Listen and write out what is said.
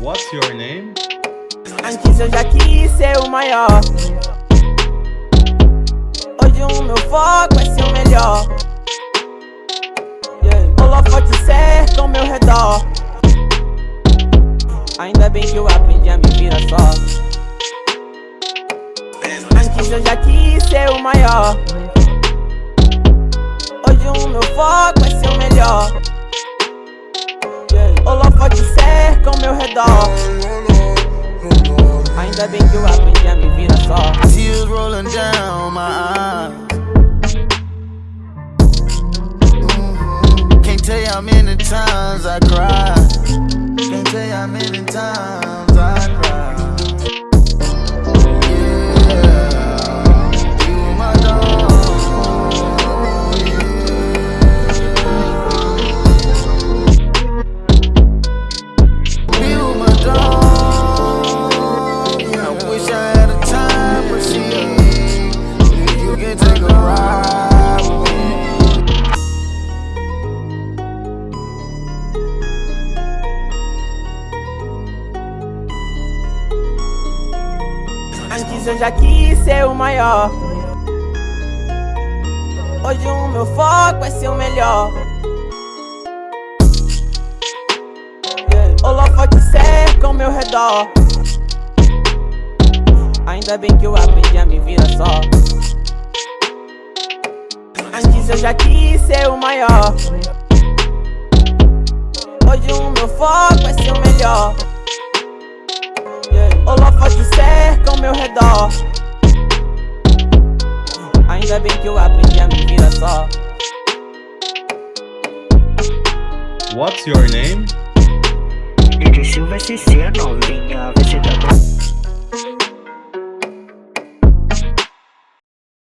What's your name? Antes eu já quis ser o maior. Hoje o meu foco é ser o melhor. Yeah. Holofote cerca ao meu redor. Ainda bem que eu aprendi a me virar só. Antes eu já quis ser o maior. Hoje o meu foco Que eu aprendi a me virar só Tears rolling down my eyes mm-hmm. Can't tell you how many times I cried. Can't tell you how many times Antes eu já quis ser o maior. Hoje o meu foco é ser o melhor. Holofote cerca ao meu redor. Ainda bem que eu aprendi a me virar só. Antes eu já quis ser o maior. Hoje o meu foco é ser o melhor. Holofote cerca ao meu redor. Ainda bem que eu aprendi a me virar só. What's your name? E de Silva SC, não